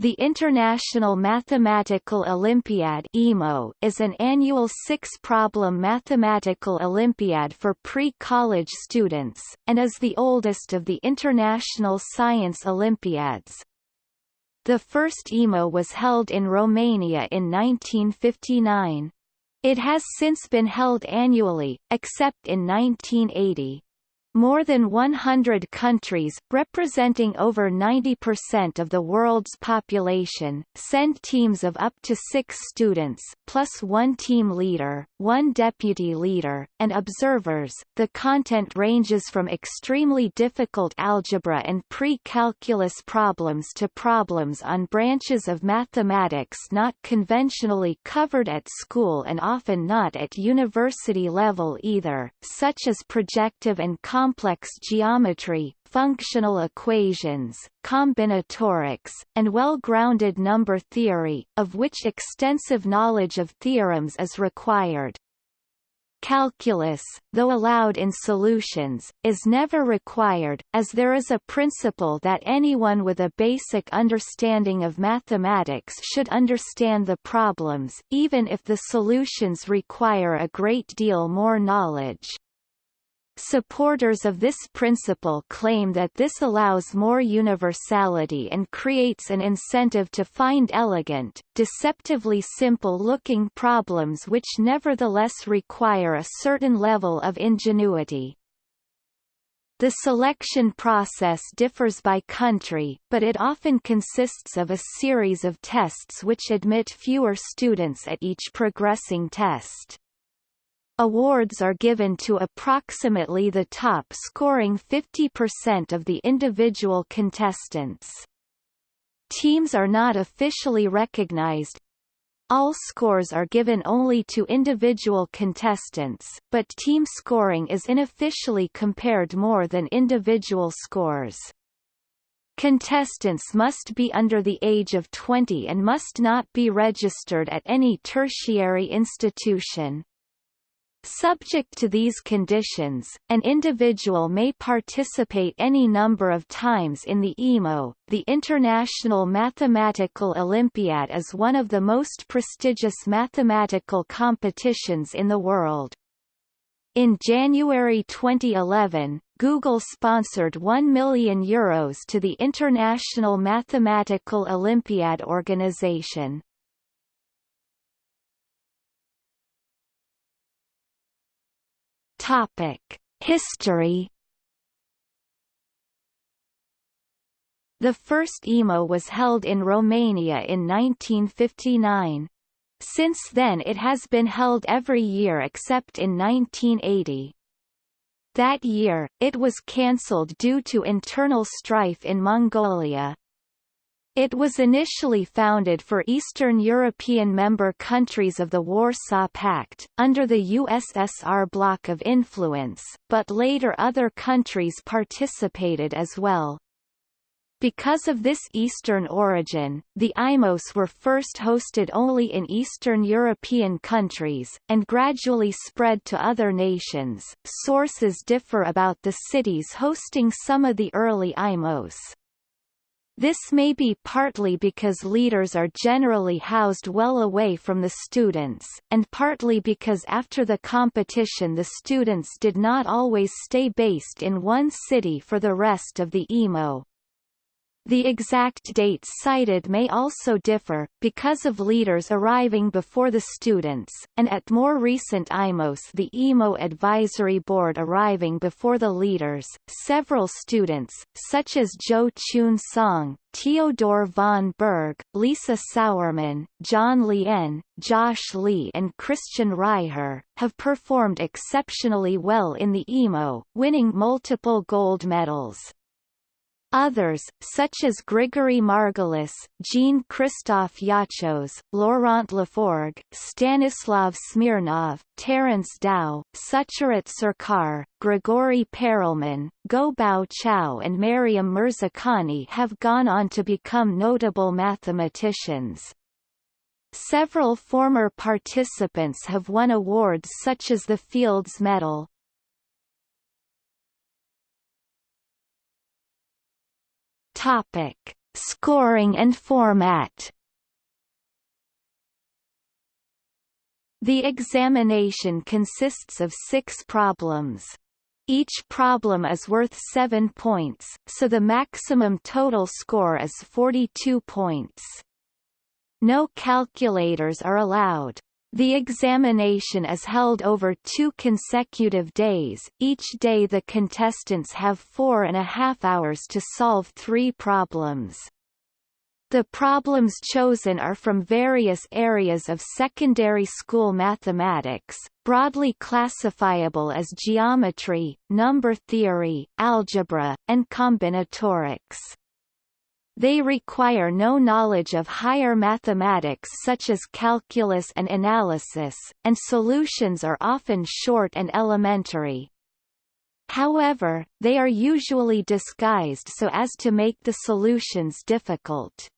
The International Mathematical Olympiad is an annual six-problem mathematical Olympiad for pre-college students, and is the oldest of the international science Olympiads. The first IMO was held in Romania in 1959. It has since been held annually, except in 1980. More than 100 countries, representing over 90% of the world's population, send teams of up to six students, plus one team leader, one deputy leader, and observers. The content ranges from extremely difficult algebra and pre-calculus problems to problems on branches of mathematics not conventionally covered at school and often not at university level either, such as projective and complex geometry, functional equations, combinatorics, and well-grounded number theory, of which extensive knowledge of theorems is required. Calculus, though allowed in solutions, is never required, as there is a principle that anyone with a basic understanding of mathematics should understand the problems, even if the solutions require a great deal more knowledge. Supporters of this principle claim that this allows more universality and creates an incentive to find elegant, deceptively simple-looking problems which nevertheless require a certain level of ingenuity. The selection process differs by country, but it often consists of a series of tests which admit fewer students at each progressing test. Awards are given to approximately the top scoring 50% of the individual contestants. Teams are not officially recognized. All scores are given only to individual contestants, but team scoring is unofficially compared more than individual scores. Contestants must be under the age of 20 and must not be registered at any tertiary institution. Subject to these conditions, an individual may participate any number of times in the IMO. The International Mathematical Olympiad is one of the most prestigious mathematical competitions in the world. In January 2011, Google sponsored 1 million euros to the International Mathematical Olympiad organization. Topic: History. The first IMO was held in Romania in 1959. Since then it has been held every year except in 1980. That year, it was cancelled due to internal strife in Mongolia. It was initially founded for Eastern European member countries of the Warsaw Pact, under the USSR bloc of influence, but later other countries participated as well. Because of this Eastern origin, the IMOs were first hosted only in Eastern European countries, and gradually spread to other nations. Sources differ about the cities hosting some of the early IMOs. This may be partly because leaders are generally housed well away from the students, and partly because after the competition the students did not always stay based in one city for the rest of the IMO. The exact dates cited may also differ, because of leaders arriving before the students, and at more recent IMOs the IMO Advisory Board arriving before the leaders. Several students, such as Zhuo Qun Song, Teodor von Burg, Lisa Sauermann, John Lien, Josh Lee and Christian Reiher, have performed exceptionally well in the IMO, winning multiple gold medals. Others, such as Grigory Margulis, Jean-Christophe Yoccoz, Laurent Lafforgue, Stanislav Smirnov, Terence Tao, Sucharit Sarkar, Grigory Perelman, Ngô Bảo Châu and Maryam Mirzakhani have gone on to become notable mathematicians. Several former participants have won awards such as the Fields Medal, Topic: Scoring and format The examination consists of six problems. Each problem is worth 7 points, so the maximum total score is 42 points. No calculators are allowed. The examination is held over two consecutive days, each day the contestants have four and a half hours to solve three problems. The problems chosen are from various areas of secondary school mathematics, broadly classifiable as geometry, number theory, algebra, and combinatorics. They require no knowledge of higher mathematics such as calculus and analysis, and solutions are often short and elementary. However, they are usually disguised so as to make the solutions difficult.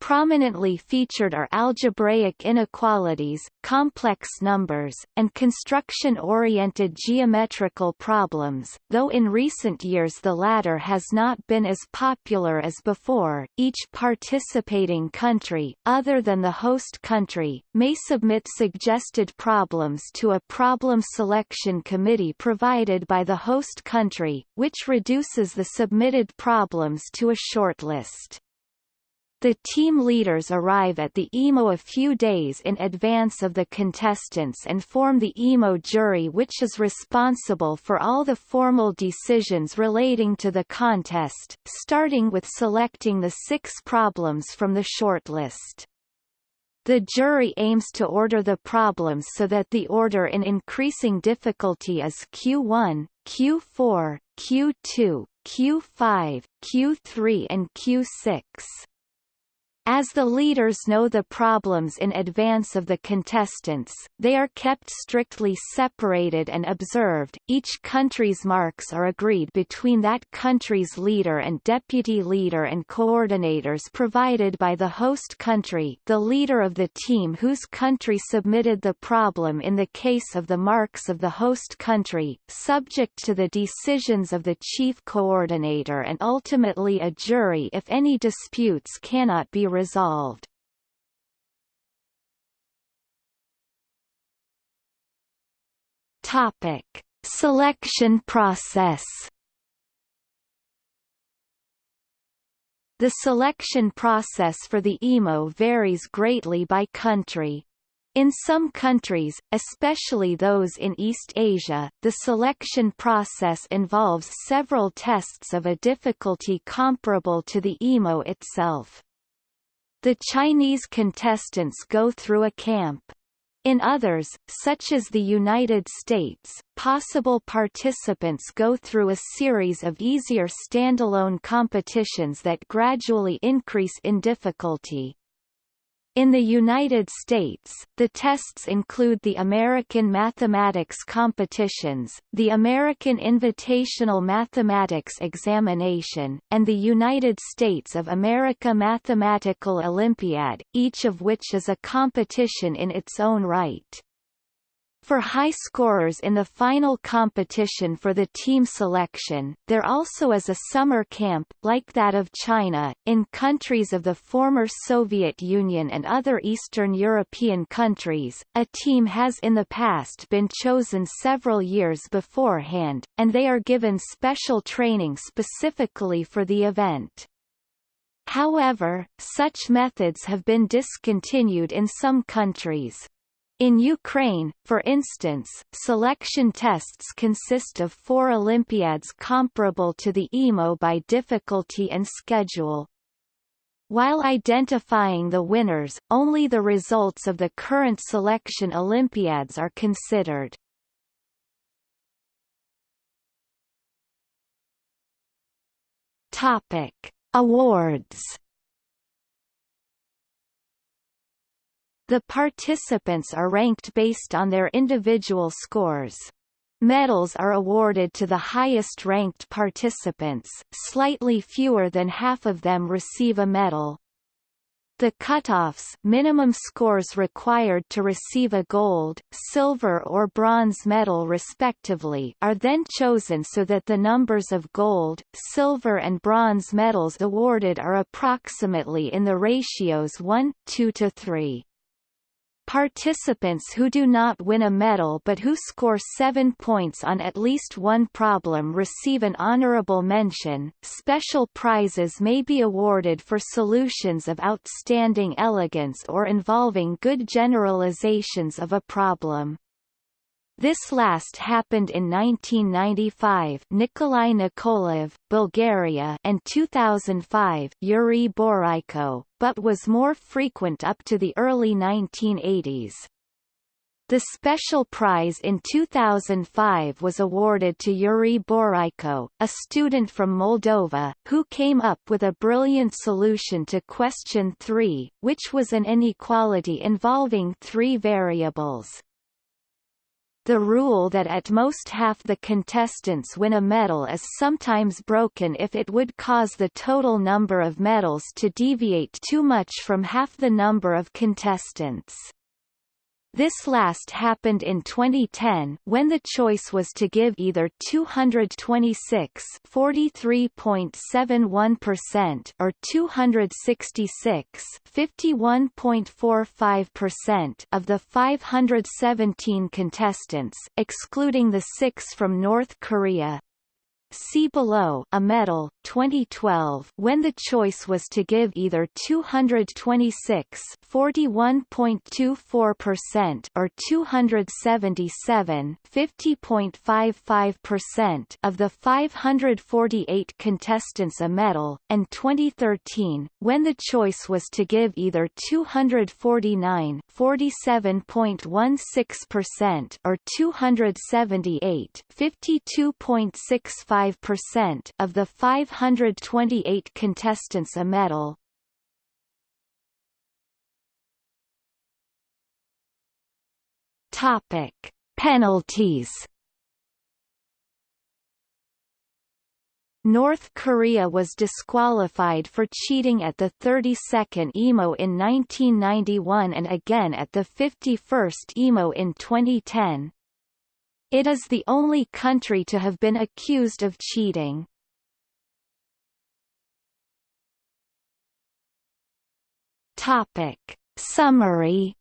Prominently featured are algebraic inequalities, complex numbers, and construction-oriented geometrical problems, though in recent years the latter has not been as popular as before. Each participating country, other than the host country, may submit suggested problems to a problem selection committee provided by the host country, which reduces the submitted problems to a shortlist. The team leaders arrive at the IMO a few days in advance of the contestants and form the IMO jury which is responsible for all the formal decisions relating to the contest, starting with selecting the six problems from the shortlist. The jury aims to order the problems so that the order in increasing difficulty is Q1, Q4, Q2, Q5, Q3 and Q6. As the leaders know the problems in advance of the contestants, they are kept strictly separated and observed. Each country's marks are agreed between that country's leader and deputy leader and coordinators provided by the host country the leader of the team whose country submitted the problem in the case of the marks of the host country, subject to the decisions of the chief coordinator and ultimately a jury if any disputes cannot be resolved. Topic: Selection process. The selection process for the IMO varies greatly by country. In some countries, especially those in East Asia, the selection process involves several tests of a difficulty comparable to the IMO itself. The Chinese contestants go through a camp. In others, such as the United States, possible participants go through a series of easier standalone competitions that gradually increase in difficulty. In the United States, the tests include the American Mathematics Competitions, the American Invitational Mathematics Examination, and the United States of America Mathematical Olympiad, each of which is a competition in its own right. For high scorers in the final competition for the team selection, there also is a summer camp, like that of China, in countries of the former Soviet Union and other Eastern European countries. A team has in the past been chosen several years beforehand, and they are given special training specifically for the event. However, such methods have been discontinued in some countries. In Ukraine, for instance, selection tests consist of four Olympiads comparable to the IMO by difficulty and schedule. While identifying the winners, only the results of the current selection Olympiads are considered. Topic: Awards The participants are ranked based on their individual scores. Medals are awarded to the highest-ranked participants, slightly fewer than half of them receive a medal. The cutoffs minimum scores required to receive a gold, silver or bronze medal respectively are then chosen so that the numbers of gold, silver and bronze medals awarded are approximately in the ratios 1, 2 to 3. Participants who do not win a medal but who score seven points on at least one problem receive an honorable mention. Special prizes may be awarded for solutions of outstanding elegance or involving good generalizations of a problem. This last happened in 1995 Nikolai Nikolaev, Bulgaria and 2005 Iurie Boreico, but was more frequent up to the early 1980s. The special prize in 2005 was awarded to Iurie Boreico, a student from Moldova, who came up with a brilliant solution to question 3, which was an inequality involving three variables. The rule that at most half the contestants win a medal is sometimes broken if it would cause the total number of medals to deviate too much from half the number of contestants. This last happened in 2010 when the choice was to give either 226 43.71% or 266 51.45% of the 517 contestants excluding the 6 from North Korea, See below a medal 2012 when the choice was to give either 226 41.24% or 277 50.55% of the 548 contestants a medal and 2013 when the choice was to give either 249 47.16% or 278 52.65 5% of the 528 contestants a medal. Topic: Penalties. North Korea was disqualified for cheating at the 32nd IMO in 1991 and again at the 51st IMO in 2010, it is the only country to have been accused of cheating. Topic. Summary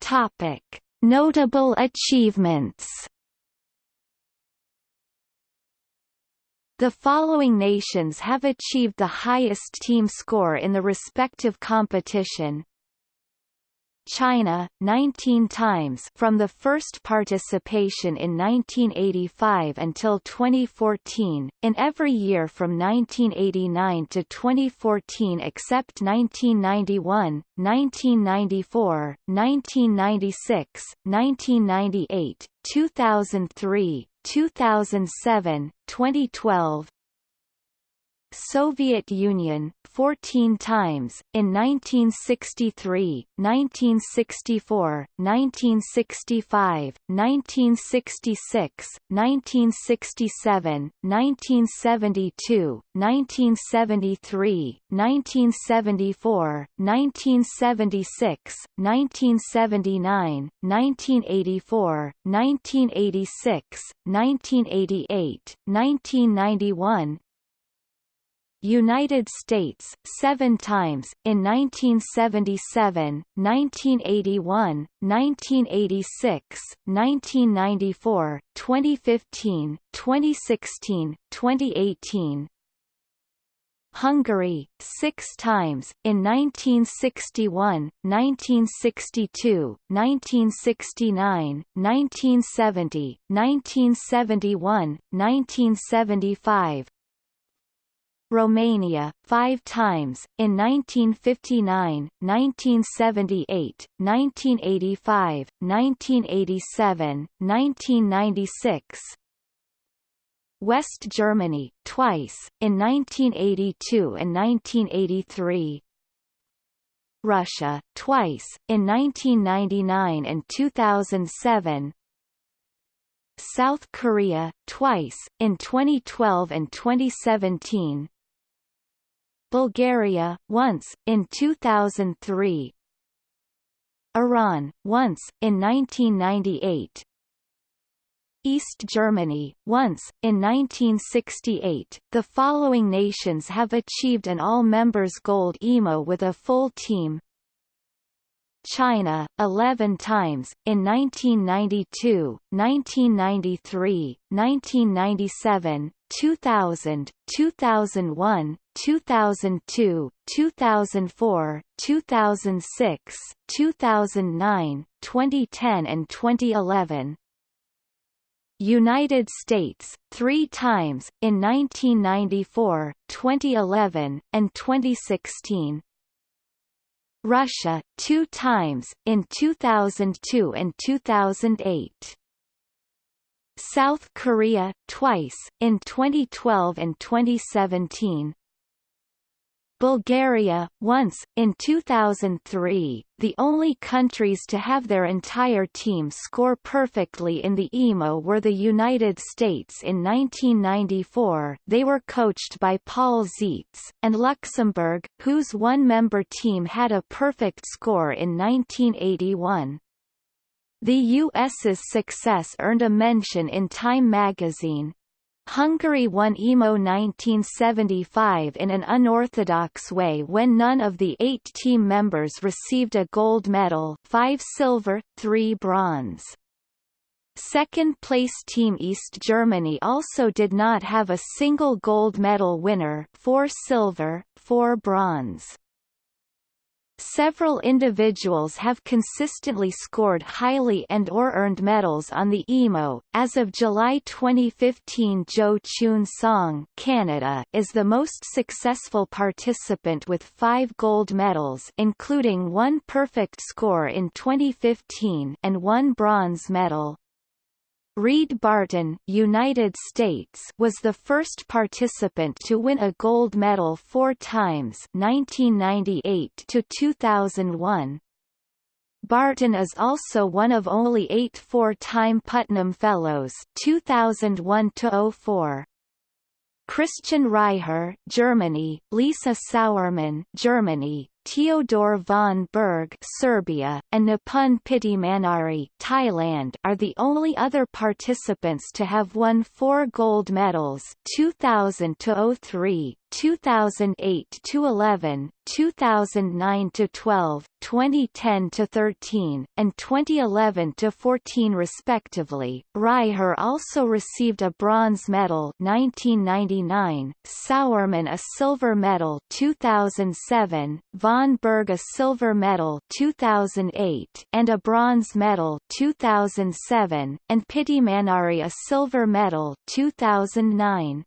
Topic. Notable achievements The following nations have achieved the highest team score in the respective competition. China, 19 times from the first participation in 1985 until 2014, in every year from 1989 to 2014 except 1991, 1994, 1996, 1998, 2003, 2007, 2012 Soviet Union 14 times in 1963, 1964, 1965, 1966, 1967, 1972, 1973, 1974, 1976, 1979, 1984, 1986, 1988, 1991, United States, seven times, in 1977, 1981, 1986, 1994, 2015, 2016, 2018, Hungary, six times, in 1961, 1962, 1969, 1970, 1971, 1975, Romania, five times, in 1959, 1978, 1985, 1987, 1996, West Germany, twice, in 1982 and 1983 Russia, twice, in 1999 and 2007 South Korea, twice, in 2012 and 2017 Bulgaria, once, in 2003 Iran, once, in 1998 East Germany, once, in 1968. The following nations have achieved an all-members gold IMO with a full team China, 11 times, in 1992, 1993, 1997, 2000, 2001, 2002, 2004, 2006, 2009, 2010 and 2011. United States, three times, in 1994, 2011, and 2016. Russia, two times, in 2002 and 2008. South Korea, twice, in 2012 and 2017. Bulgaria, once, in 2003, the only countries to have their entire team score perfectly in the IMO were the United States in 1994 they were coached by Paul Zeitz, and Luxembourg, whose one-member team had a perfect score in 1981. The U.S.'s success earned a mention in Time magazine, Hungary won IMO 1975 in an unorthodox way when none of the eight team members received a gold medal five silver, three bronze. Second-place Team East Germany also did not have a single gold medal winner four silver, four bronze. Several individuals have consistently scored highly and or earned medals on the IMO. As of July 2015, Zhuo Qun Song, Canada, is the most successful participant with 5 gold medals, including one perfect score in 2015 and one bronze medal. Reid Barton, United States, was the first participant to win a gold medal four times 1998 to 2001. Barton is also one of only eight four-time Putnam Fellows 2001 to 04. Christian Reiher, Germany, Lisa Sauermann, Germany, Teodor von Burg Serbia, and Nipun Pitimanaaree Thailand are the only other participants to have won four gold medals 2000-03, 2008-11, 2009-12, 2010-13, and 2011-14 respectively. Reiher also received a bronze medal 1999, Sauermann a silver medal 2007, von Burg a silver medal 2008 and a bronze medal 2007, and Pitimanaaree a silver medal 2009.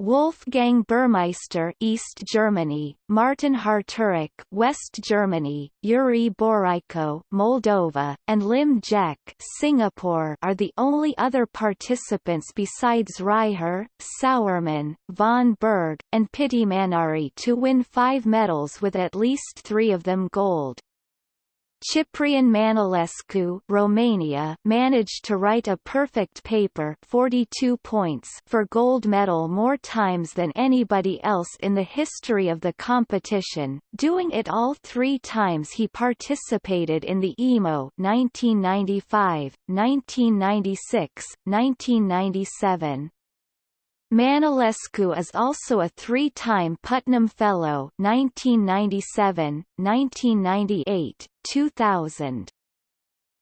Wolfgang Burmeister East Germany, Martin Härterich West Germany, Iurie Boreico Moldova, and Lim Jeck Singapore are the only other participants besides Reiher, Sauermann, von Burg, and Pitimanaaree to win five medals with at least three of them gold. Ciprian Manolescu Romania managed to write a perfect paper 42 points for gold medal more times than anybody else in the history of the competition, doing it all three times he participated in the IMO 1995, 1996, 1997. Manolescu is also a three-time Putnam Fellow 1997, 1998, 2000.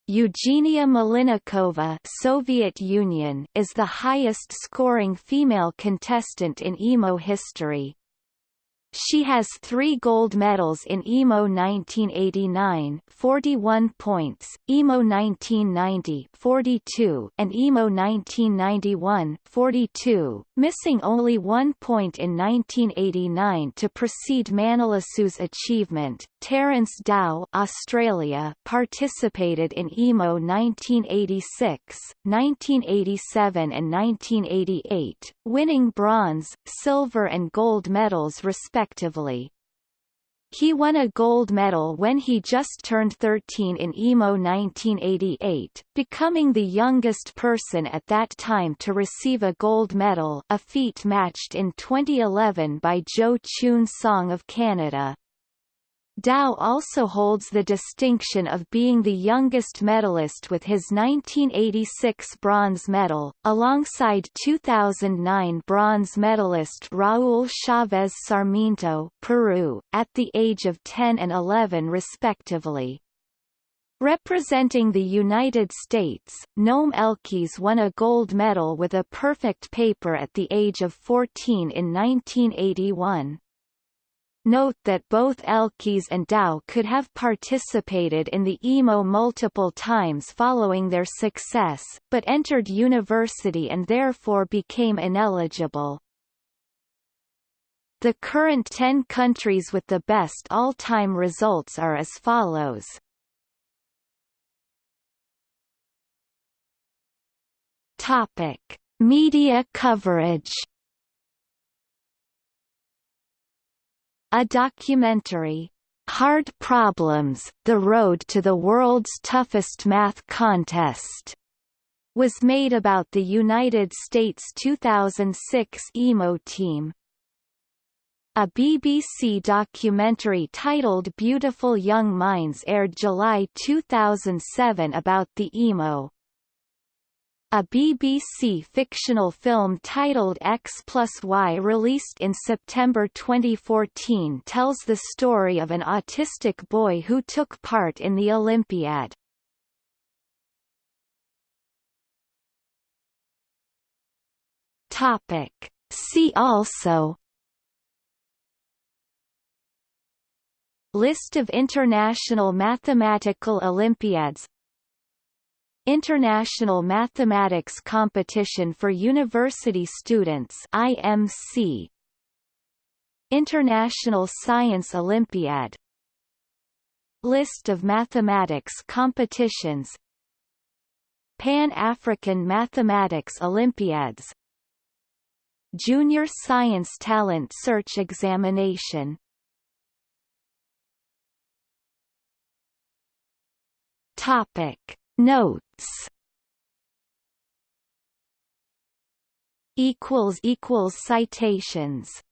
Eugenia Malinnikova Soviet Union is the highest-scoring female contestant in IMO history. She has three gold medals in IMO 1989 41 points, IMO 1990 42, and IMO 1991 42, missing only one point in 1989 to precede Manolescu's achievement. Terence Tao Australia participated in IMO 1986, 1987 and 1988, winning bronze, silver and gold medals respectively respectively. He won a gold medal when he just turned 13 in IMO 1988, becoming the youngest person at that time to receive a gold medal a feat matched in 2011 by Zhuo Qun Song of Canada. Tao also holds the distinction of being the youngest medalist with his 1986 bronze medal, alongside 2009 bronze medalist Raúl Chávez Sarmiento Peru, at the age of 10 and 11 respectively. Representing the United States, Noam Elkies won a gold medal with a perfect paper at the age of 14 in 1981. Note that both Elkies and Tao could have participated in the IMO multiple times following their success, but entered university and therefore became ineligible. The current 10 countries with the best all-time results are as follows. Topic: Media coverage A documentary, Hard Problems, The Road to the World's Toughest Math Contest, was made about the United States 2006 IMO team. A BBC documentary titled Beautiful Young Minds aired July 2007 about the IMO. A BBC fictional film titled X plus Y released in September 2014 tells the story of an autistic boy who took part in the Olympiad. Topic. See also List of international mathematical Olympiads International Mathematics Competition for University Students IMC International Science Olympiad. List of mathematics competitions. Pan-African Mathematics Olympiads. Junior Science Talent Search Examination. Topic Notes. Equals equals citations